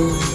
Ooh.